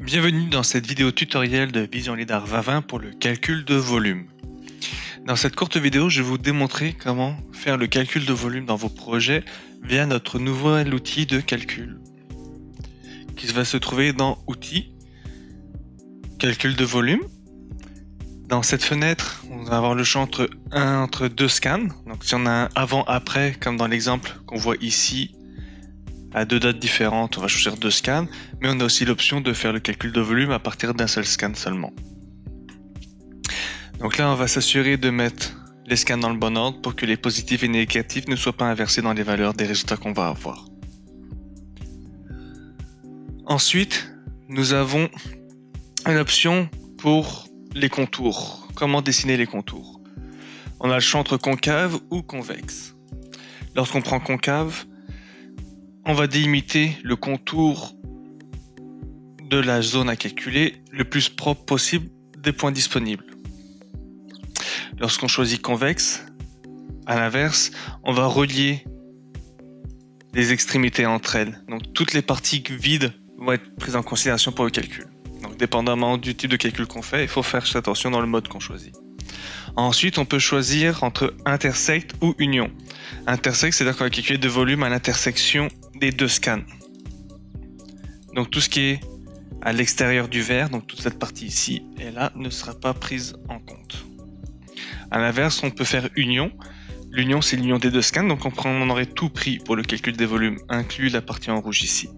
Bienvenue dans cette vidéo tutoriel de Vision LiDAR Vavin pour le calcul de volume. Dans cette courte vidéo, je vais vous démontrer comment faire le calcul de volume dans vos projets via notre nouvel outil de calcul qui va se trouver dans Outils, Calcul de volume. Dans cette fenêtre, on va avoir le champ entre, un, entre deux scans. Donc si on a un avant-après, comme dans l'exemple qu'on voit ici, à deux dates différentes, on va choisir deux scans, mais on a aussi l'option de faire le calcul de volume à partir d'un seul scan seulement. Donc là, on va s'assurer de mettre les scans dans le bon ordre pour que les positifs et négatifs ne soient pas inversés dans les valeurs des résultats qu'on va avoir. Ensuite, nous avons une option pour les contours. Comment dessiner les contours? On a le champ entre concave ou convexe. Lorsqu'on prend concave, on va délimiter le contour de la zone à calculer le plus propre possible des points disponibles. Lorsqu'on choisit convexe, à l'inverse, on va relier les extrémités entre elles. Donc toutes les parties vides vont être prises en considération pour le calcul. Donc dépendamment du type de calcul qu'on fait, il faut faire attention dans le mode qu'on choisit. Ensuite, on peut choisir entre intersect ou union. Intersect, c'est-à-dire qu'on va calculer de volume à l'intersection des deux scans. Donc tout ce qui est à l'extérieur du verre, donc toute cette partie ici et là, ne sera pas prise en compte. À l'inverse, on peut faire union. L'union, c'est l'union des deux scans, donc on, aurait tout pris pour le calcul des volumes, inclus la partie en rouge ici.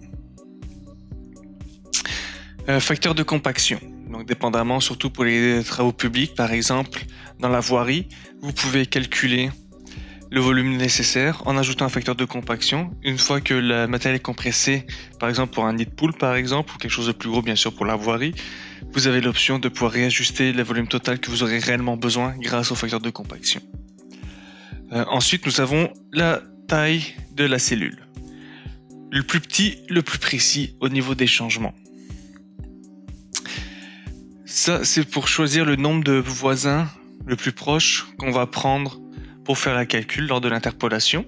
Euh, facteur de compaction. Donc dépendamment, surtout pour les travaux publics, par exemple, dans la voirie, vous pouvez calculer le volume nécessaire en ajoutant un facteur de compaction. Une fois que le matériel est compressé, par exemple pour un nid de poule par exemple, ou quelque chose de plus gros bien sûr pour la voirie, vous avez l'option de pouvoir réajuster le volume total que vous aurez réellement besoin grâce au facteur de compaction. Euh, ensuite, nous avons la taille de la cellule. Le plus petit, le plus précis au niveau des changements. Ça, c'est pour choisir le nombre de voisins le plus proche qu'on va prendre faire la calcul lors de l'interpolation.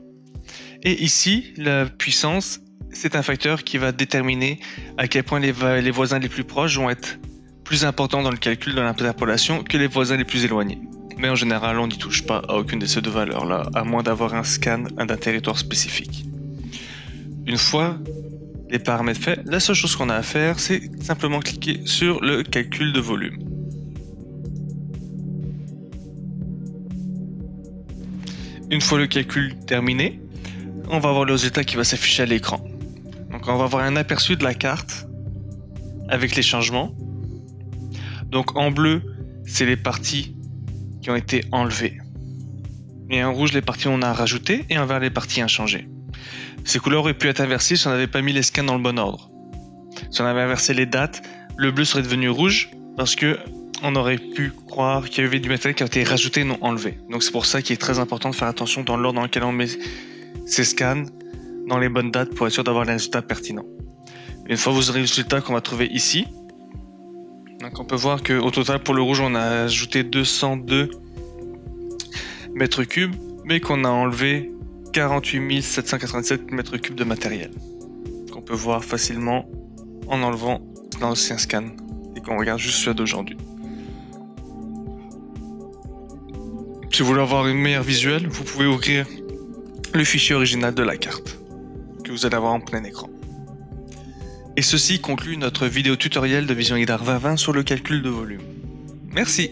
Et ici, la puissance, c'est un facteur qui va déterminer à quel point les, les, voisins les plus proches vont être plus importants dans le calcul de l'interpolation que les voisins les plus éloignés. Mais en général, on n'y touche pas à aucune de ces deux valeurs-là, à moins d'avoir un scan d'un territoire spécifique. Une fois les paramètres faits, la seule chose qu'on a à faire, c'est simplement cliquer sur le calcul de volume. Une fois le calcul terminé, on va avoir le résultat qui va s'afficher à l'écran. Donc on va avoir un aperçu de la carte avec les changements. Donc en bleu, c'est les parties qui ont été enlevées. Et en rouge, les parties on a rajouté et en vert, les parties inchangées. Ces couleurs auraient pu être inversées si on n'avait pas mis les scans dans le bon ordre. Si on avait inversé les dates, le bleu serait devenu rouge parce que on aurait pu croire qu'il y avait du matériel qui a été rajouté et non enlevé. Donc c'est pour ça qu'il est très important de faire attention dans l'ordre dans lequel on met ces scans dans les bonnes dates pour être sûr d'avoir les résultats pertinents. Une fois vous aurez le résultat qu'on va trouver ici, on peut voir qu'au total pour le rouge on a ajouté 202 mètres cubes, mais qu'on a enlevé 48 787 mètres cubes de matériel. Qu'on peut voir facilement en enlevant l'ancien scan et qu'on regarde juste celui d'aujourd'hui. Si vous voulez avoir une meilleure visuelle, vous pouvez ouvrir le fichier original de la carte que vous allez avoir en plein écran. Et ceci conclut notre vidéo tutoriel de Vision LiDAR 2020 sur le calcul de volume. Merci